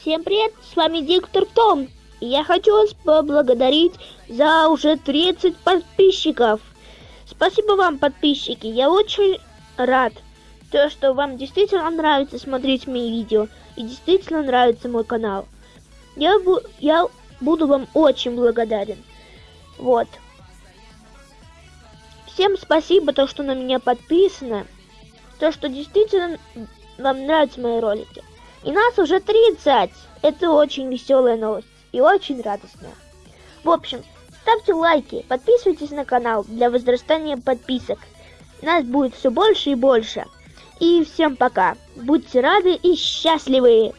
Всем привет, с вами Диктор Том. И я хочу вас поблагодарить за уже 30 подписчиков. Спасибо вам, подписчики, я очень рад, то, что вам действительно нравится смотреть мои видео и действительно нравится мой канал. Я, бу я буду вам очень благодарен. Вот. Всем спасибо, то, что на меня подписано. То, что действительно вам нравятся мои ролики. И нас уже 30. Это очень веселая новость и очень радостная. В общем, ставьте лайки, подписывайтесь на канал для возрастания подписок. Нас будет все больше и больше. И всем пока. Будьте рады и счастливы!